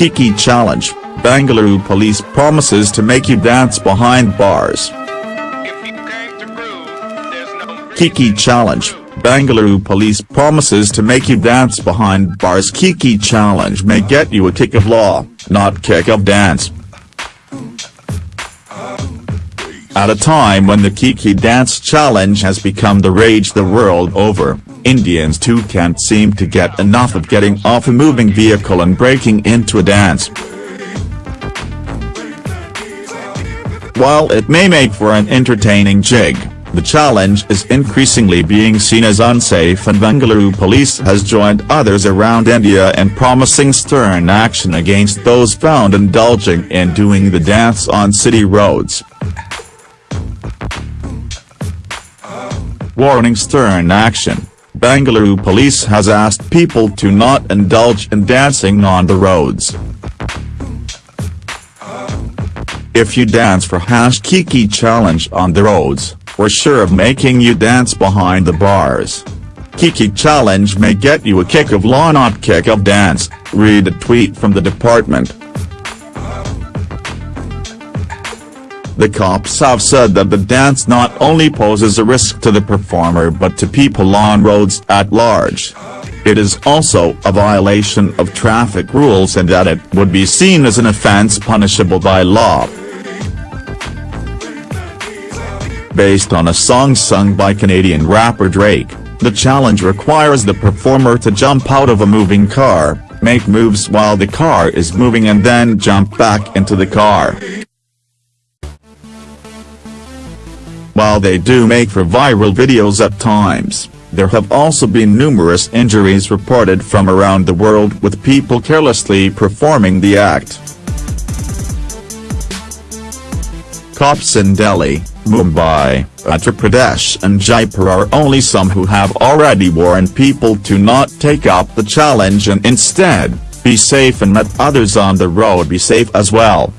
Kiki Challenge, Bangalore police promises to make you dance behind bars. Kiki Challenge, Bangalore police promises to make you dance behind bars Kiki Challenge may get you a kick of law, not kick of dance. At a time when the Kiki Dance Challenge has become the rage the world over, Indians too can't seem to get enough of getting off a moving vehicle and breaking into a dance. While it may make for an entertaining jig, the challenge is increasingly being seen as unsafe and Bengaluru police has joined others around India in promising stern action against those found indulging in doing the dance on city roads. Warning stern action, Bengaluru police has asked people to not indulge in dancing on the roads. If you dance for hash Kiki challenge on the roads, we're sure of making you dance behind the bars. Kiki challenge may get you a kick of law not kick of dance, read a tweet from the department. The cops have said that the dance not only poses a risk to the performer but to people on roads at large. It is also a violation of traffic rules and that it would be seen as an offence punishable by law. Based on a song sung by Canadian rapper Drake, the challenge requires the performer to jump out of a moving car, make moves while the car is moving and then jump back into the car. While they do make for viral videos at times, there have also been numerous injuries reported from around the world with people carelessly performing the act. Cops in Delhi, Mumbai, Uttar Pradesh and Jaipur are only some who have already warned people to not take up the challenge and instead, be safe and let others on the road be safe as well.